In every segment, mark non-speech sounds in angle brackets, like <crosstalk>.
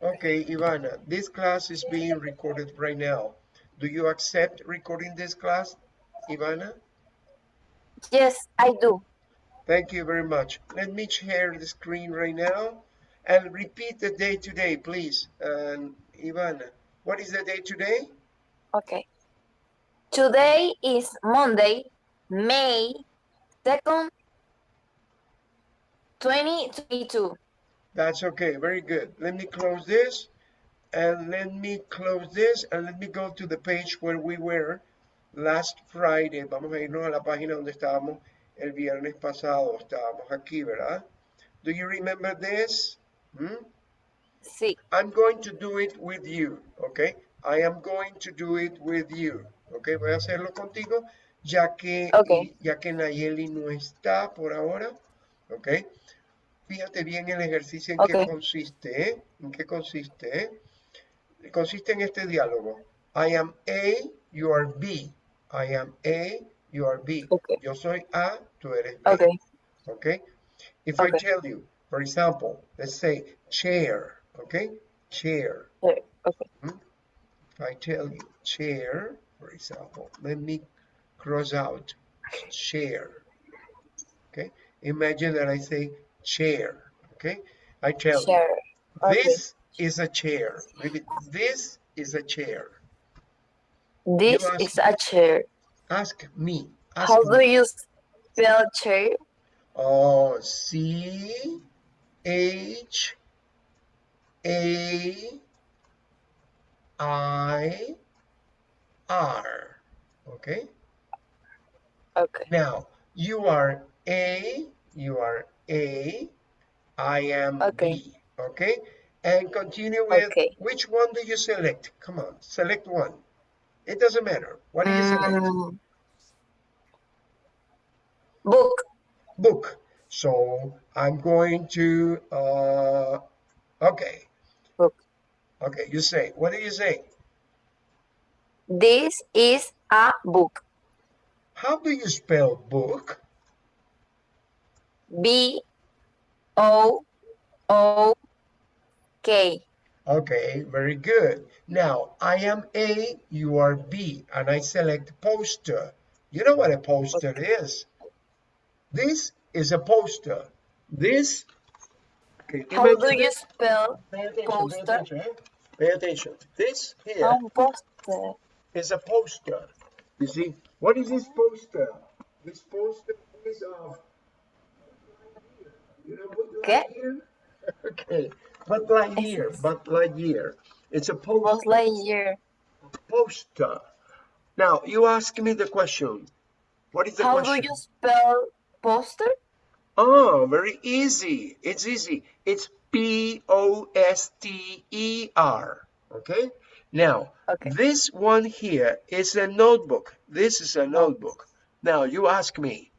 Okay, Ivana, this class is being recorded right now. Do you accept recording this class, Ivana? Yes, I do. Thank you very much. Let me share the screen right now and repeat the day today, please. And Ivana, what is the day today? Okay. Today is Monday, May 2nd, 2022. That's okay, very good. Let me close this and let me close this and let me go to the page where we were last Friday. Vamos a irnos a la página donde estábamos el viernes pasado. Estábamos aquí, ¿verdad? Do you remember this? Hmm? Sí. I'm going to do it with you, okay? I am going to do it with you, okay? Voy a hacerlo contigo, ya que, Okay. ya que Nayeli no está por ahora, okay? Fíjate bien el ejercicio en qué Okay. consiste, ¿eh? ¿En qué consiste, eh? Consiste en este diálogo. I am A, you are B. I am A, you are B. Okay. Yo soy A, tú eres B. Okay. Okay? If I tell you, for example, let's say chair, okay? Chair. Okay. Okay. If I tell you chair, for example, let me cross out chair. Okay? Imagine that I say chair. Okay? I tell Share. you, Okay. this is a chair. Maybe this is a chair. This ask- is a chair. Ask me. Ask How do you spell chair? Oh, C H A I R. Okay. Okay. Now you are A, you are A, I am Okay. B. Okay. And continue with Okay. which one do you select? Come on, select one. It doesn't matter. What do you select? Mm. Book. Book. So I'm going to, uh, okay. Book. Okay, you say, what do you say? This is a book. How do you spell book? B O O K. Okay, very good. Now, I am A, you are B, and I select poster. You know what a poster is? This is a poster. This, okay, How do you this- spell Pay attention, pay poster? attention, eh? Pay attention. This here Um, poster. is a poster. You see, what is this poster? This poster is of. You know Buzz ¿Qué? Okay, Buzz Lightyear, Buzz Lightyear. It's a Buzz poster. Lightyear. poster. Now you ask me the question. What is the How question? do you spell poster? Oh, very easy. It's easy. It's P O S T E R. Okay. Now, Okay. this one here is a notebook. This is a notebook. Now you ask me.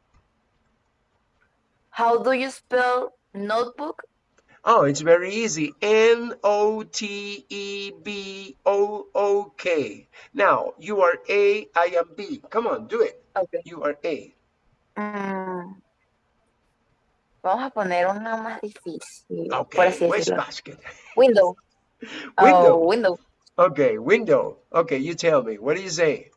How do you spell notebook? Oh, it's very easy. N O T E B O O K. Now you are A, I am B. Come on, do it. Okay. You are A. Mm. Vamos a poner una más difícil, por Okay. así decirlo. basket? Window. <laughs> Window. Oh, window. Okay, window. Okay, you tell me. What do you say?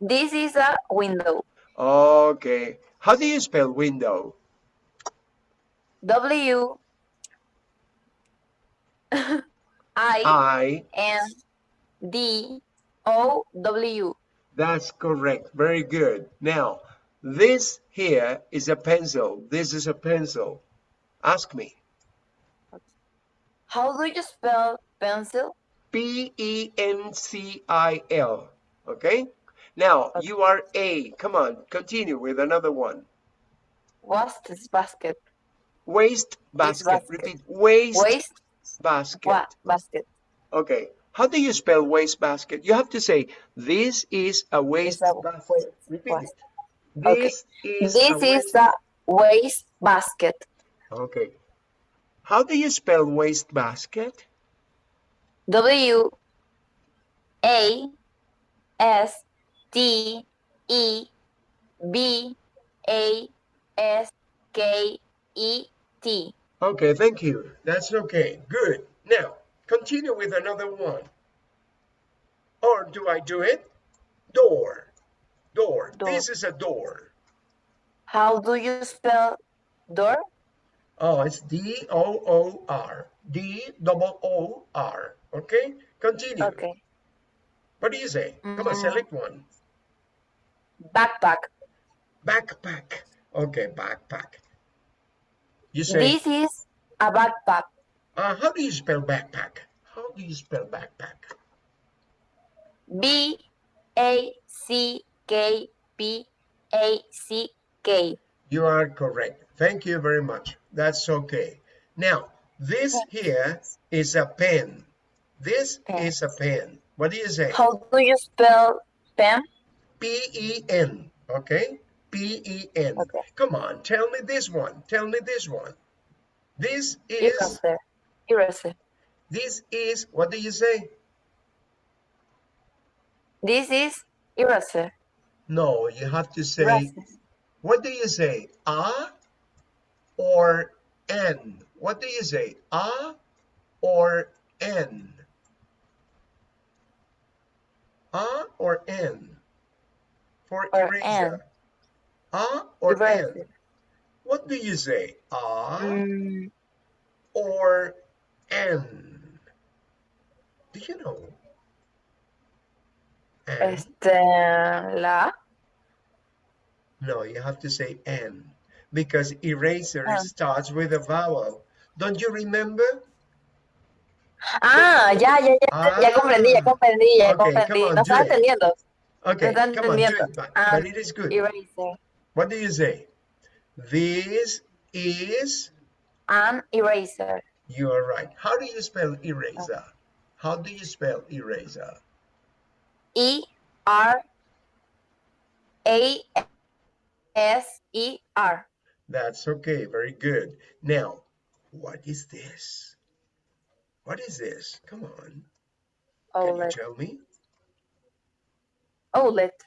This is a window. Okay. How do you spell window? W I I. N D O W. That's correct. Very good. Now, this here is a pencil. This is a pencil. Ask me. How do you spell pencil? P E N C I L. Okay? Now, you are A. Come on, continue with another one. What's this basket? Waste basket. basket. Repeat. Waste, Waste basket. what basket? Okay. How do you spell waste basket? You have to say, this is a waste a basket. waste Repeat it. Okay. This is This a is waste. a waste basket. Okay. How do you spell waste basket? W A S T E B A S K E T. Okay, thank you. That's okay. Good. Now, Continue with another one. Or do I do it? Door. Door. Door. This is a door. How do you spell door? Oh, it's D O O R. D double O R. Okay? Continue. Okay. What do you say? Come on, Mm. select one. Backpack. Backpack. Okay, backpack. You say, This is a backpack. uh, how do you spell backpack? How do you spell backpack? B A C K P A C K. You are correct. Thank you very much. That's okay. Now, this here is a pen. This Pen. is a pen. What do you say? How do you spell pen? P-E-N. Okay? P-E-N. Okay. Come on, tell me this one. Tell me this one. This is. Eraser. this is, what do you say? This is eraser. No, you have to say, Eraser. what do you say? A or N? What do you say? A or N? A or N? For Or eraser. A or N? What do you say? A Mm, or N? Do you know? N? este, la. No, you have to say N because eraser Ah. starts with a vowel. Don't you remember? Ah, ya, ya, ya, ya comprendí, ya Ah. comprendí, ya Okay, comprendí. on, No estaba entendiendo. Okay, come on, entendiendo. it, but, Ah, but it is good. Eraser. What do you say? This is, An eraser. you are right. How do you spell eraser? How do you spell eraser? E R A S E R. That's okay, very good. Now, what is this? What is this? Come on, can you tell me? Outlet.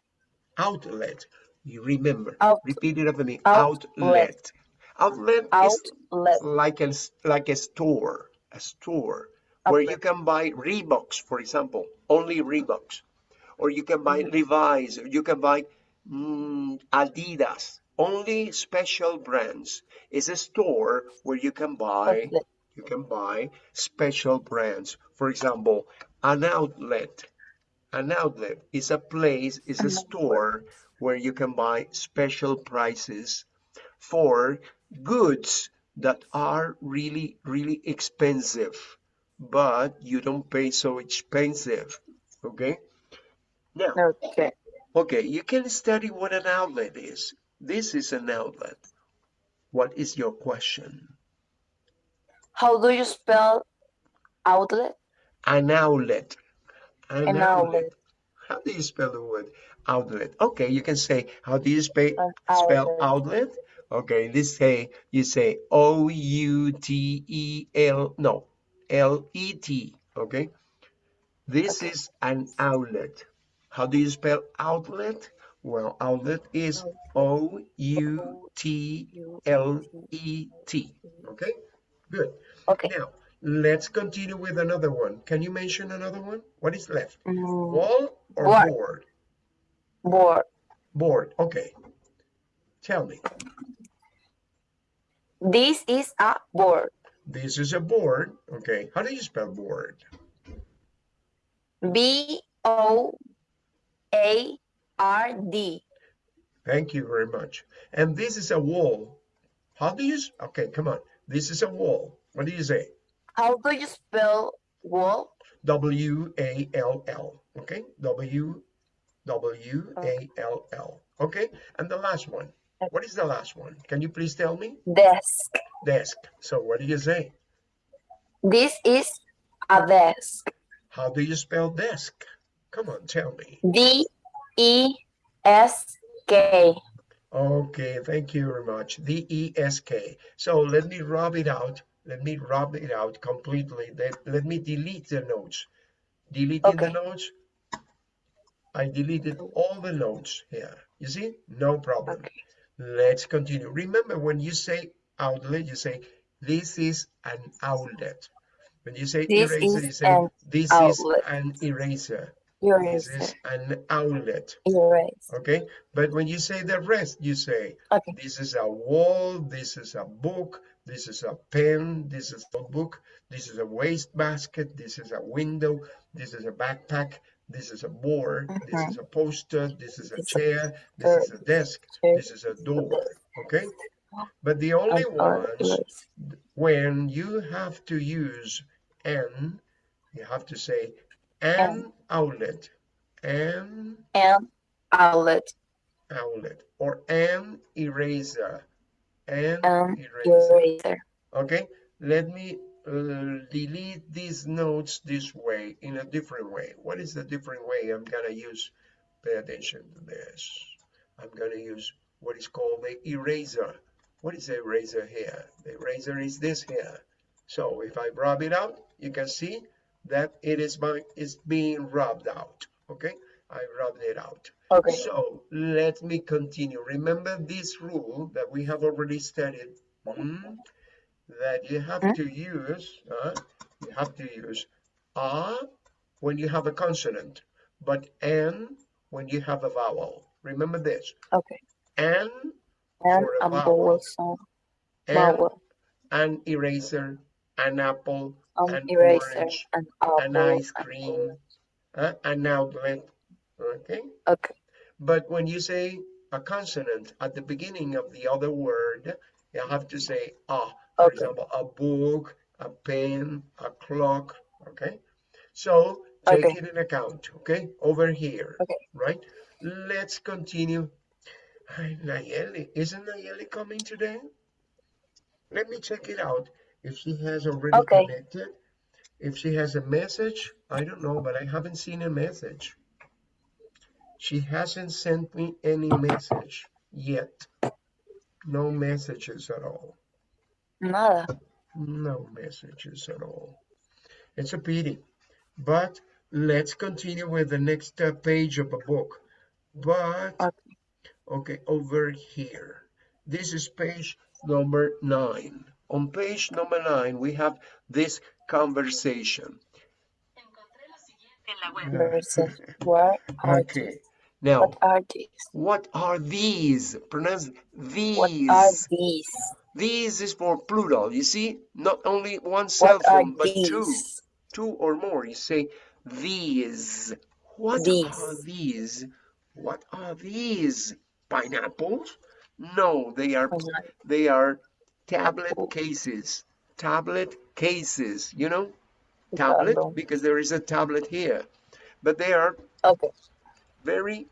Outlet. You remember, Out- repeat it after me. outlet. Outlet. Outlet is like a, like a store, a store where you can buy Reeboks, for example, only Reeboks. Or you can buy Mhm. Levi's, or you can buy mm, Adidas, only special brands. It's a store where you can buy, Outlet. you can buy special brands. For example, an outlet. An outlet is a place, is a store where you can buy special prices for goods that are really, really expensive, but you don't pay so expensive. Okay? Now, Okay. okay, you can study what an outlet is. This is an outlet. What is your question? How do you spell outlet? An outlet. An, An outlet. outlet. How do you spell the word outlet? Okay, you can say, how do you spe- An spell outlet. outlet? Okay, this say, you say O-U-T-E-L, no, L-E-T, okay? This Okay. is an outlet. How do you spell outlet? Well, outlet is O-U-T-L-E-T, okay? Good. Okay. Now, let's continue with another one. Can you mention another one? What is left? Mm, Wall or Board. board? Board. Board, okay. Tell me. This is a board. This is a board, okay. How do you spell board? B O A R D. Thank you very much. And this is a wall. How do you, okay, come on. This is a wall. What do you say? How do you spell wall? W-A-L-L, okay? W, W-A-L-L, okay? And the last one. What is the last one? Can you please tell me? Desk. Desk. So what do you say? This is a desk. How do you spell desk? Come on, tell me. D E S K. Okay, thank you very much. D-E-S-K. So let me rub it out. Let me rub it out completely. Let, let me delete the notes. Deleting the notes. I deleted oh. all the notes here. You see? No problem. Okay. Let's continue. Remember when you say outlet, you say this is an outlet. When you say This eraser, you say this outlet. is an eraser. This is an outlet. Erase. Okay, but when you say the rest, you say Okay. this is a wall, this is a book, this is a pen, this is a book, this is a waste basket, this is a window, this is a backpack, this is a board, this mm-hmm. is a poster, this is a chair, this is a desk, this is a door. Okay, but the only ones when you have to use an, you have to say an outlet, an And outlet. outlet, or an eraser, an And eraser. eraser. Okay, let me uh, delete these notes this way in a different way. What is the different way I'm gonna use? Pay attention to this. I'm gonna use what is called the eraser. What is the eraser here? The eraser is this here. So if I rub it out, you can see that it is by is being rubbed out. Okay, I rubbed it out. Okay. So let me continue. Remember this rule that we have already studied. hmm, That you have to use, uh, you have to use a when you have a consonant, but n when you have a vowel. Remember this. Okay. N And a vowel. vowel and Vowel. an eraser, an apple, An an eraser. orange, An apple. ice cream. uh, an outlet. Okay. Okay. But when you say a consonant at the beginning of the other word, you have to say ah. For Okay. example, a book, a pen, a clock. Okay. So take Okay. it in account. Okay. Over here. Okay. Right. Let's continue. Ay, Nayeli, isn't Nayeli coming today? Let me check it out. If she has already Okay. connected. If she has a message, I don't know, but I haven't seen a message. She hasn't sent me any message yet. No messages at all. Nada. No messages at all. It's a pity. But let's continue with the next uh, page of a book. But, Okay. okay, over here. This is page number nine. On page number nine, we have this conversation. Versus where are Okay. these? Now, What are these? what are these? Pronounce these. What are these? These is for plural. You see, not only one cell What phone, but two, these? two or more. You say these. What These. are these? What are these? Pineapples? No, they are they are tablet cases. Tablet cases. You know, tablet because there is a tablet here, but they are Okay. very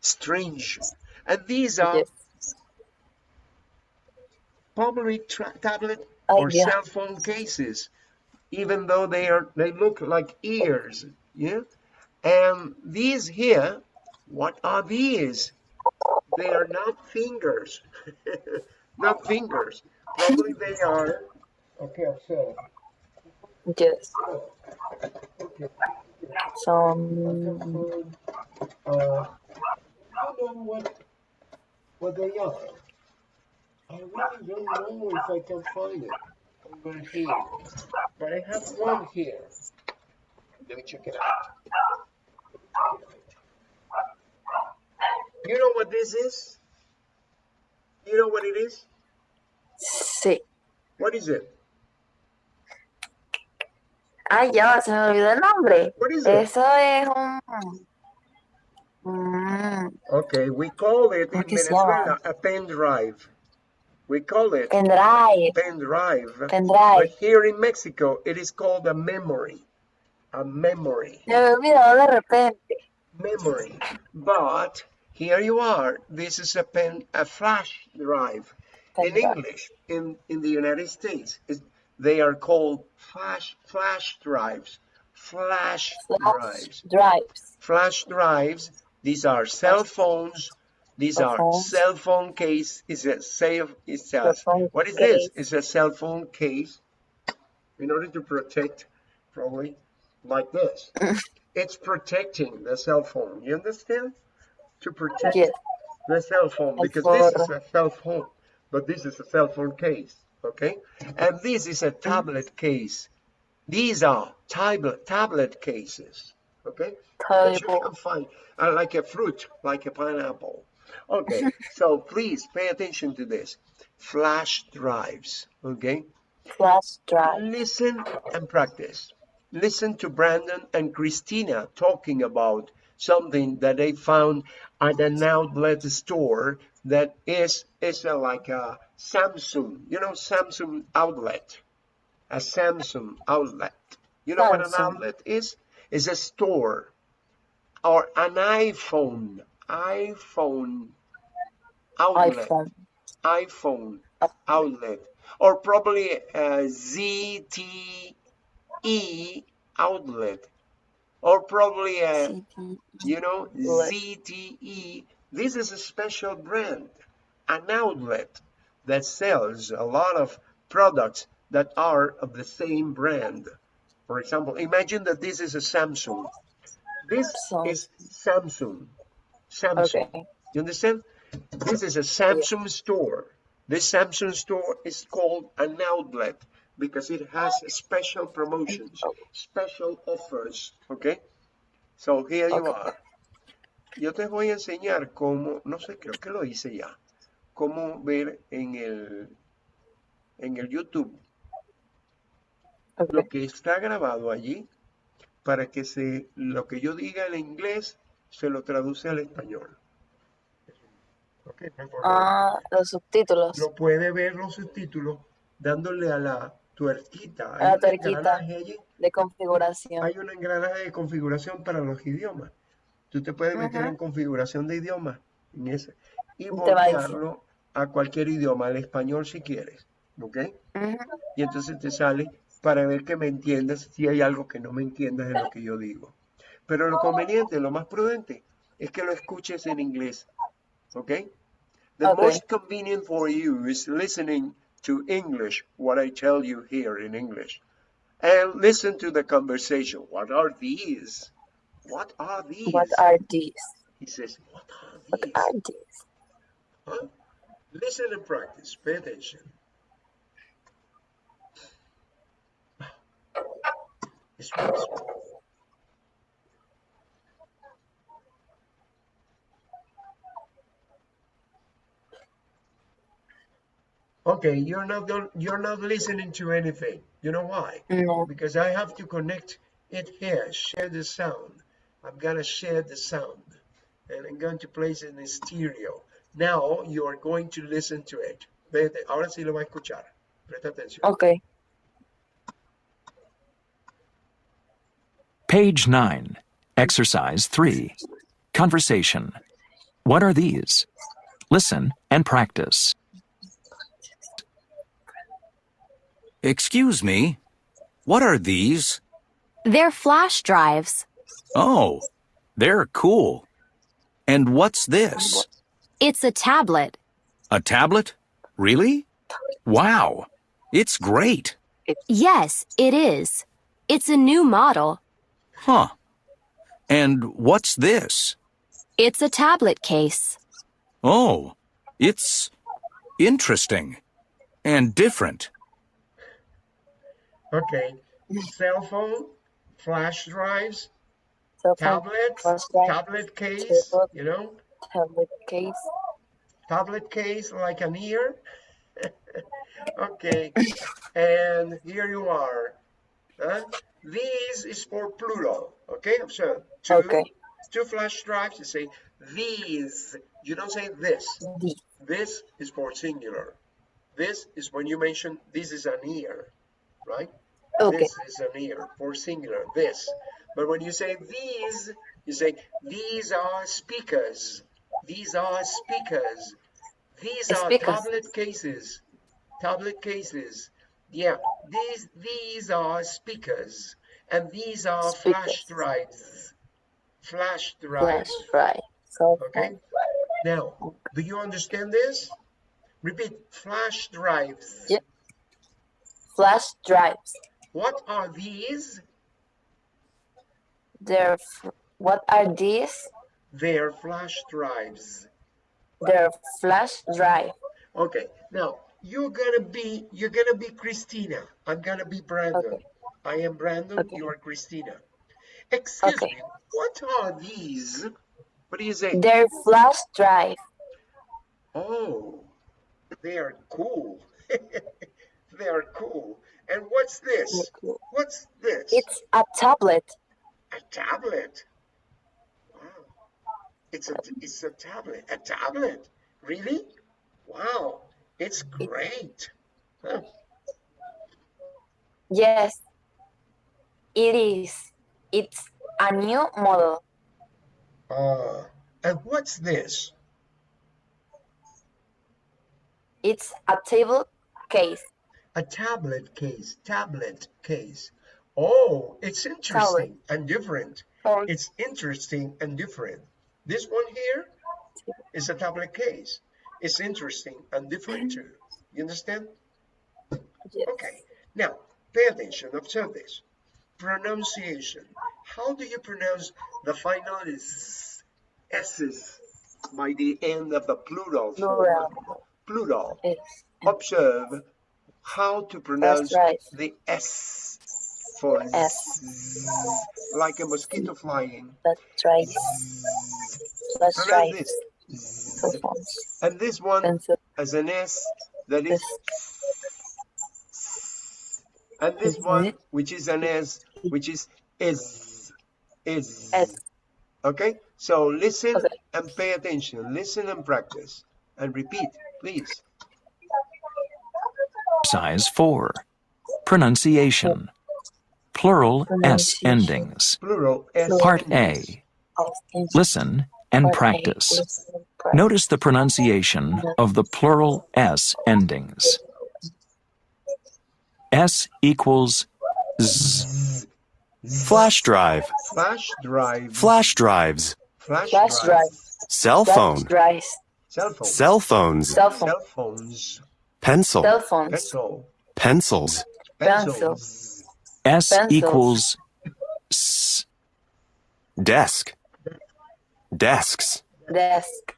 strange. And these are Yes. Probably tra- tablet Oh, or yeah. cell phone cases, even though they are they look like ears. Yeah. And these here, what are these? They are not fingers. <laughs> not fingers. Probably they are. Okay, observe. Yes. Okay. Some Uh, I don't know what what they are. I really don't know if I can find it over here. But I have one here. Let me check it out. You know what this is? You know what it is? sí. What is it? Ay, ya, se me olvidó el nombre. What is it? Eso es un... Mm, Okay, we call it in ¿Cómo que se Venezuela a pen drive. We call it pendrive, pen drive. But pendrive. here in Mexico, it is called a memory. A memory. Me olvidó de repente. Memory. But here you are. This is a pen, a flash drive. In Pendrive. English, in, in the United States, they are called flash flash drives. Flash Flash drives. drives. Flash drives. These are cell phones. These Cell are phones. cell phone case. Is a cell. It's a, what is this? It's a cell phone case. In order to protect, probably like this. <laughs> it's protecting the cell phone. You understand? To protect Yes. the cell phone because this is a cell phone, but this is a cell phone case. Okay, and this is a tablet case. These are tablet, tablet cases, okay? That you can find, uh, like a fruit, like a pineapple. Okay, so please pay attention to this. Flash drives, okay? Flash drive. Listen and practice. Listen to Brandon and Christina talking about something that they found at an outlet store that is is a, like a Samsung, you know, Samsung outlet, a Samsung outlet. You know what an outlet is? Is a store or an iPhone, iPhone outlet. iPhone. iPhone outlet. Or probably uh, a ZTE outlet. Or probably uh, a CD. you know. ZTE this is a special brand an outlet that sells a lot of products that are of the same brand. For example imagine that this is a Samsung. This is Samsung Samsung Okay. you understand? This is a Samsung store. This Samsung store is called an outlet because it has special promotions, special offers, okay? So here you Okay. are. Yo te voy a enseñar cómo, no sé, creo que lo hice ya, cómo ver en el, en el YouTube lo que está grabado allí para que se, lo que yo diga en inglés se lo traduce al español. Ah, los subtítulos. Lo puede ver los subtítulos dándole a la tuerquita. A Hay la un tuerquita. engranaje allí. De configuración. Hay un engranaje de configuración para los idiomas. Tú te puedes meter en configuración de idioma en ese y a voltearlo a cualquier idioma, al español si quieres. ¿Ok? Y entonces te sale para ver que me entiendas si hay algo que no me entiendas de lo que yo digo. Pero lo conveniente, lo más prudente, es que lo escuches en inglés. ¿Ok? The Okay. most convenient for you is listening to English, what I tell you here in English. And listen to the conversation. What are these? What are these? What are these? He says, What are these? What are these? Huh? Listen and practice. Pay attention. It's Okay, you're not gon- you're not listening to anything. You know why? No. Because I have to connect it here, share the sound. I'm gonna share the sound and I'm going to place it in stereo. Now you are going to listen to it. Vete, ahora sí lo va a escuchar. Presta atención. Okay. Page 9. Exercise 3. Conversation. What are these? Listen and practice. Excuse me, what are these? They're flash drives. Oh, they're cool. And what's this? It's a tablet. A tablet? Really? Wow, it's great. Yes, it is. It's a new model. Huh. And what's this? It's a tablet case. Oh, it's interesting and different. Okay. Cell phone, flash drives, Cell phone, tablets, drive, tablet case, tablet. you know, tablet case. tablet case like an ear. <laughs> okay. And here you are. Huh? These is for plural. Okay, so two, Okay. two flash drives. You say these. You don't say this. These. This is for singular. This is when you mention this is an ear, right? Okay. This is an ear for singular. This. But when you say these, you say these are speakers. These are speakers. These are Speakers. tablet cases. Tablet cases. Yeah, these these are speakers, and these are flash drives. Flash drives. Flash drive. Okay. phone. Now, do you understand this? Repeat. Flash drives. Yeah. Flash drives. What are these? They're. What are these? They're flash drives. They're flash drive. Okay. Now you're gonna be you're gonna be Christina. I'm gonna be Brandon. Okay. I am Brandon. Okay. You are Christina. Excuse Okay. me. What are these? What do you say? Their flash drive. Oh, they are cool. <laughs> they are cool. And what's this? What's this? It's a tablet. A tablet. Wow. It's a it's a tablet. A tablet. Really? Wow. It's great. Huh. Yes, it is. It's a new model. Uh, and what's this? It's a table case. A tablet case. Tablet case. Oh, it's interesting and different. For It's interesting and different. This one here is a tablet case. It's interesting and different too. You understand? yes. Okay. Now, pay attention. Observe this. Pronunciation. How do you pronounce the final is S's by the end of the plural? Plural. Plural. Observe how to pronounce right. the S for S. Z, like a mosquito flying. That's right. That's Pronounce right. this. And this one Pencil. as an S that is and this one which is an S which is is is S. okay so listen Okay. and pay attention listen and practice and repeat please Size 4. Pronunciation. Plural S endings. plural S Part. A. Thank you. Listen and practice. listen and practice. Notice the pronunciation of the plural S endings. S equals Z. Flash drive. flash drive Flash drives. flash, Flash drive, drive. Cell phone. cell phone Cell phones. Cell phone. cell phones Pencil. Cell phones. pencil Pencils. Pencil. pencils S Pencils. equals S. Desk. Desks. Desk.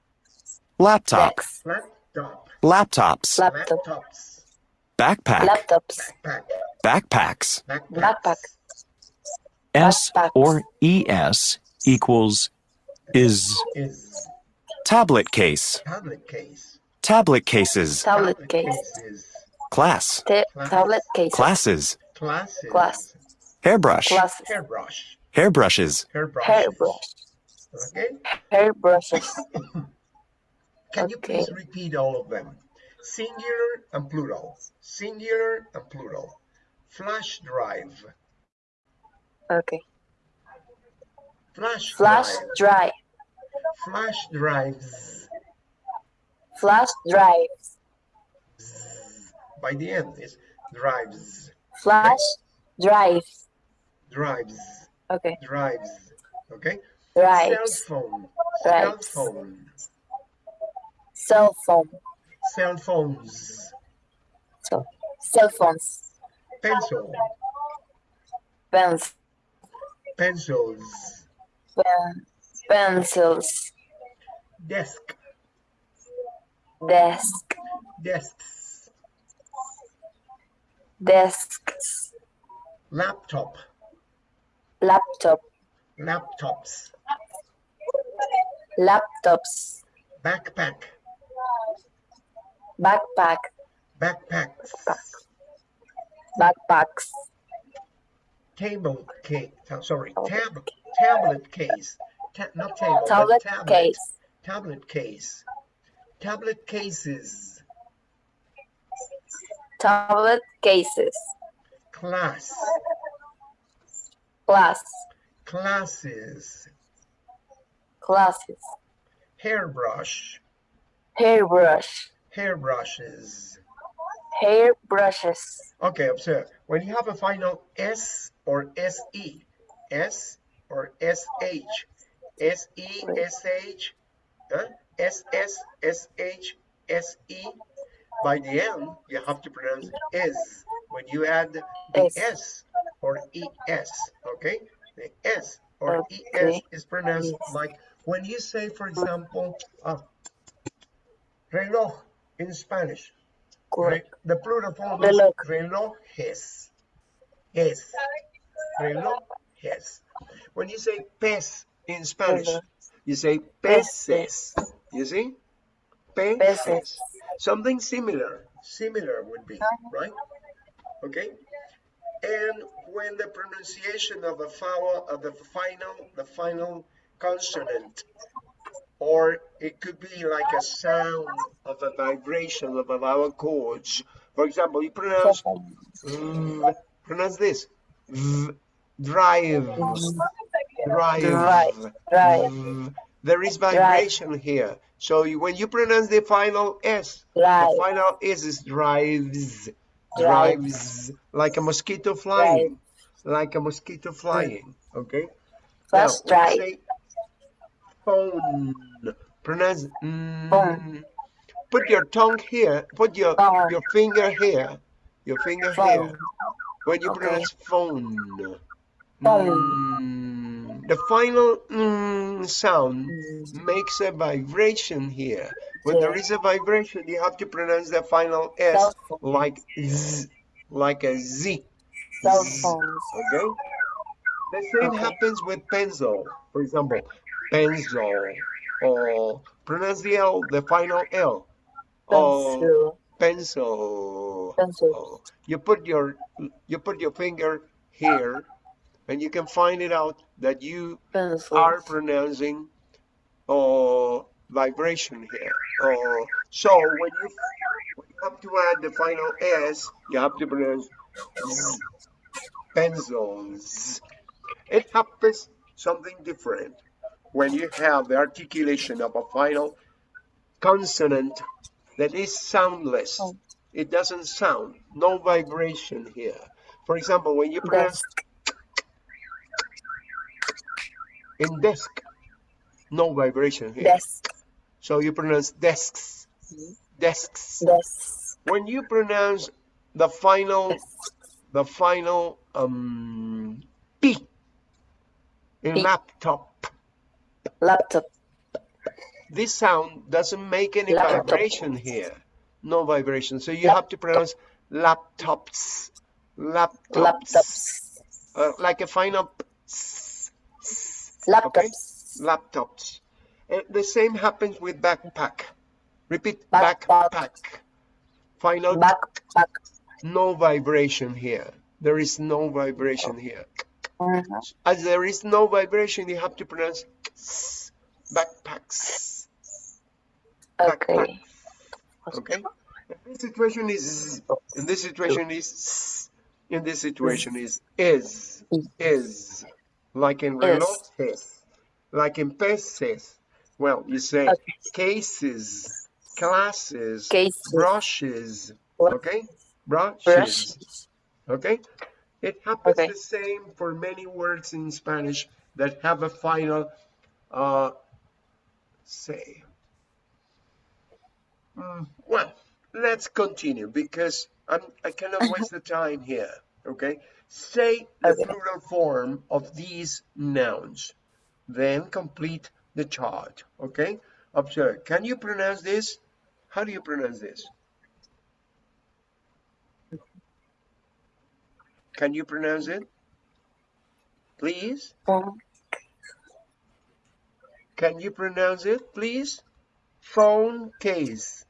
Laptop. Desk. Laptops. Laptop. laptops Backpack. Laptops. Backpacks. Backpack. S Backpacks. or ES equals is. is Tablet case. tablet case Tablet cases. Tablet cases Class. Ta- tablet case. Classes. classes Class. Hairbrush. Glasses. hairbrush Hairbrushes. hairbrush Hairbrush. okay Hair brushes. <laughs> can you please repeat all of them singular and plural singular and plural flash drive Okay. flash, Flash drive drive. flash drives Flash drives. by the end is drives Flash drive. drives Okay. drives okay Drives. cell phone cell phone Cell phone. cell phones So cell phones. pencil Pens. pencils Pen, pencils. desk Desk. desks Desks. laptop Laptop. laptops Laptops. backpack Backpack. backpacks Backpacks. table case sorry tab tablet case Ta- not table Tablet tablet case. tablet case tablet cases Tablet cases. class Class. classes Classes. hairbrush Hairbrush. hairbrushes Hair brushes. okay observe when you have a final s or se s or sh se sh huh? Ss sh se by the end you have to pronounce S when you add the Es. s or es okay the s or es is pronounced Yes. like when you say for example uh, reloj in spanish Re- the plural form is Reloj. relojes relojes. Relojes. When you say pez in Spanish, you say peces. You see? Peces. Peces. Something similar. Similar would be, right? Okay. And when the pronunciation of the vowel of the final, the final consonant, or it could be like a sound of a vibration of a vowel chords. For example, you pronounce Mm, pronounce this. V, drive. Drive. Drive, drive. There is vibration here. So you, when you pronounce the final S, Drive. the final S is drives. Drive. Drives. Like a mosquito flying. Like a mosquito flying. Okay? First now, when you drive. say phone. Pronounce. mm, Phone. Put your tongue here. Put your Phone. your finger here. Your finger Phone. here. When you Okay. pronounce phone. Phone. Mm, the final mm sound Mm. makes a vibration here. When there is a vibration, you have to pronounce the final S like Z, like a Z. Cell phones. Okay? The same Okay. happens with pencil. For example, pencil. Or pronounce the L, the final L. Pencil. pencil. Pencil. You put your you put your finger here, and you can find it out that you are pronouncing or vibration here. Or so when you when you have to add the final S, you have to pronounce Z, pencils. It happens something different when you have the articulation of a final consonant that is soundless. Oh. It doesn't sound, no vibration here. For example, when you pronounce Desk. In desk, no vibration here. Desk. So you pronounce desks, desks. Desk. When you pronounce the final, the final um, P in P. laptop, Laptop. this sound doesn't make any Laptop. vibration here. No vibration. So you have to pronounce laptops, laptops, Laptops. Uh, like a final P, Laptops. okay? laptops. And the same happens with backpack. Repeat Backpack. backpack. Final Backpack. no vibration here. There is no vibration here. Mhm. As there is no vibration, you have to pronounce backpacks. Okay. Okay. In this situation is in this situation is in this situation is is is like in Is. relojes, like in peces. Well, you say Okay. cases, classes, Cases. brushes. Okay, brushes. Brushes. Okay, it happens Okay. the same for many words in Spanish that have a final uh, say. Mm, well, let's continue because I'm, I cannot waste the time here. Okay, say the plural form of these nouns, then complete the chart. Okay, observe. Can you pronounce this? How do you pronounce this? Can you pronounce it? Please? Phone. Can you pronounce it, please? Phone case.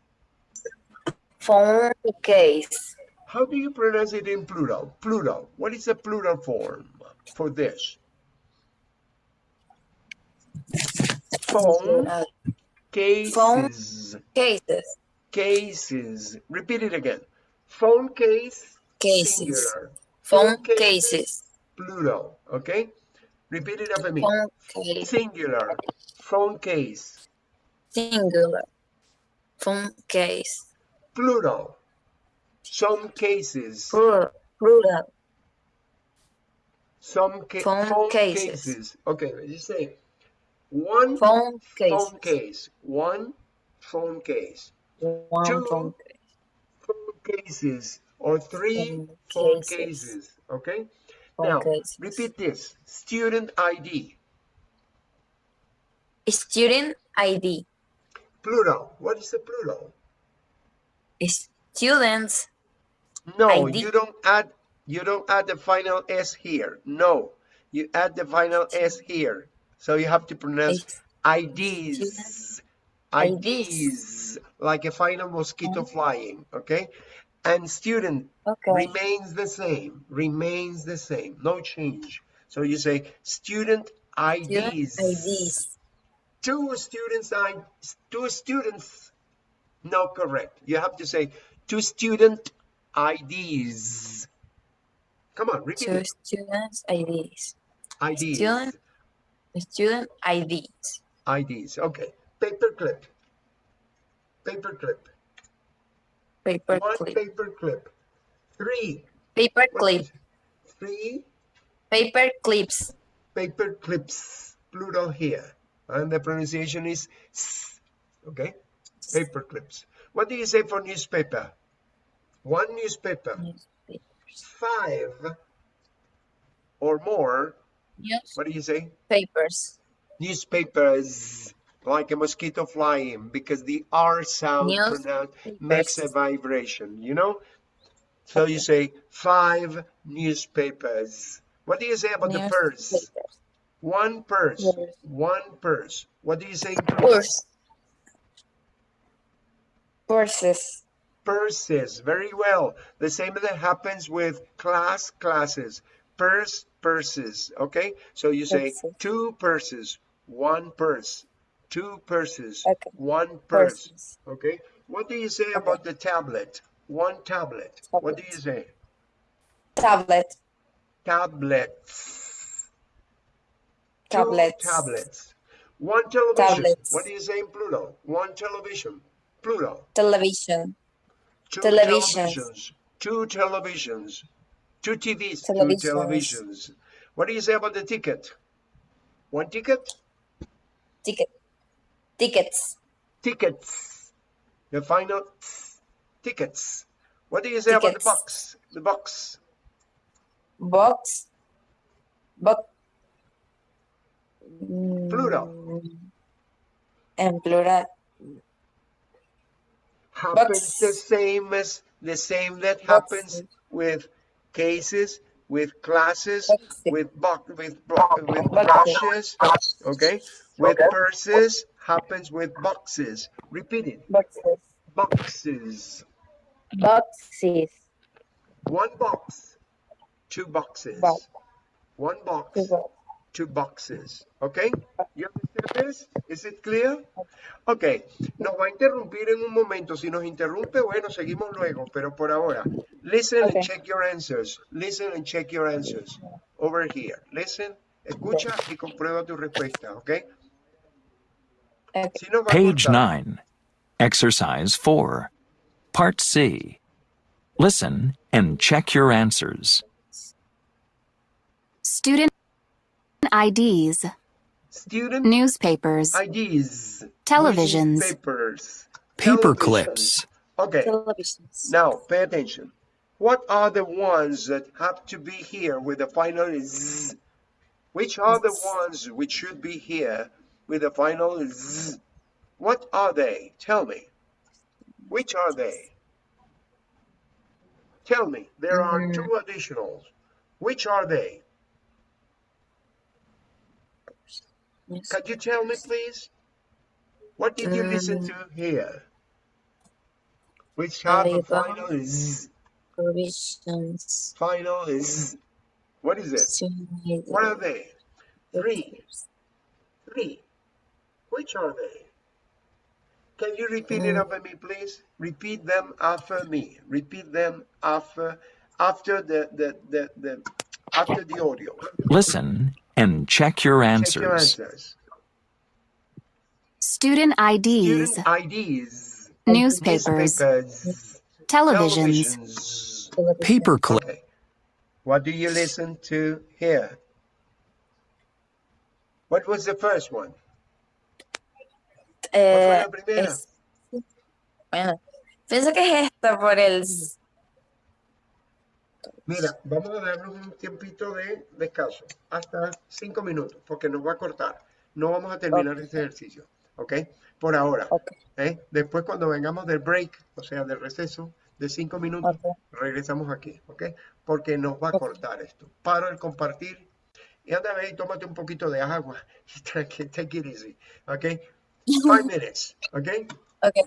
Phone case. How do you pronounce it in plural? Plural. What is the plural form for this? Phone Uh, cases. cases. Cases. Repeat it again. Phone case. Cases. Singular. Phone cases. cases. Plural. Okay? Repeat it after me. Phone case. Singular. Phone case. Singular. Phone case. Plural. Some cases. Plural. Plural. Some ca- Phone phone cases. cases. Okay, you say one Phone case. phone case. One phone case. One Two phone. Phone cases or three Phone phone cases. cases. Okay. Now cases. repeat this. Student ID. Student ID. Plural. What is the plural? Students. No, you don't add You don't add the final S here. No, you add the final S here. So you have to pronounce IDs. IDs, like a final mosquito flying, okay? And student Okay. remains the same, remains the same, no change. So you say student IDs. IDs. Two students, I, two students, no correct. You have to say two student IDs. Come on, repeat Two it. students IDs. IDs. Student student IDs. IDs. Okay. Paperclip. Paperclip. Paper One paperclip. Three. Paper What clip. is- Three Paper clips. paper clips. Plural here. And the pronunciation is s. Okay. Paper clips. What do you say for newspaper? One newspaper. Five or more. What do you say? Papers. Newspapers. Like a mosquito flying because the R sound pronounced makes a vibration, you know? So you say five newspapers. What do you say about the purse? One purse. Purse. One purse. What do you say? Purse. Purses. Purses. Very well. The same that happens with class, classes. Purse, purses. Okay? So you say Purses. two purses, one purse. Two purses, Okay. one purse. Purses. Okay? What do you say about the tablet? One tablet. What do you say? Tablet. Tablets. Two Tablets. tablets. One television. Tablets. What do you say in plural? One television. Plural. Television. Two Televisions. televisions. Two televisions. Two TVs. Two Televisions. televisions. What do you say about the ticket? One ticket? Ticket. Tickets. Tickets. The final tickets. What do you say about the box? The box. Box. Box. Plural. Mm, En plural. Happens the same as the same that happens with cases, with classes, with box, with with Boxes. brushes. Okay. With purses happens with boxes. Repeat it. Boxes. Boxes. Boxes. One box, two boxes. Box. One box, Two box. Two boxes. Okay? You understand this? Is it clear? Ok, nos va a interrumpir en un momento. Si nos interrumpe, bueno, seguimos luego, pero por ahora. Listen Okay. and check your answers. Listen and check your answers. Over here. Listen, escucha y comprueba tu respuesta, ¿ok? Okay. Si nos va Page 9. Exercise 4. Part C. Listen and check your answers. Student IDs, Student newspapers, IDs. Televisions. Newspapers. Paper televisions. clips. Okay. Televisions. Now, pay attention. What are the ones that have to be here with the final z? Which are the ones which should be here with the final z? What are they? Tell me. Which are they? Tell me. There are mm. two additionals. Which are they? Yes. Could you tell me, please? What did you listen to um, here? Which have a final z? Provisions. Final z. What is it? What are they? Three. Three. Which are they? Can you repeat it um, after me, please? Repeat them after me. Repeat them after after the the the, the after the audio. Listen and check your Check your answers. answers. student IDs, Student IDs. Newspapers. Newspapers. televisions, Televisions. Television. Paper clip. Okay. What do you listen to here? What was the first one? Eh, la primera? es- bueno, pienso que es esta por el z- Mira, vamos a darnos un tiempito de descanso, hasta cinco minutos, porque nos va a cortar. No vamos a terminar este ejercicio, ¿ok? Por ahora. ¿eh? Después cuando vengamos del break, o sea, del receso de cinco minutos, regresamos aquí, ¿ok? Porque nos va a cortar esto. Paro el compartir y anda a ver y tómate un poquito de agua. <laughs> Take it easy, ¿ok? Five <laughs> minutes, ¿ok? Okay.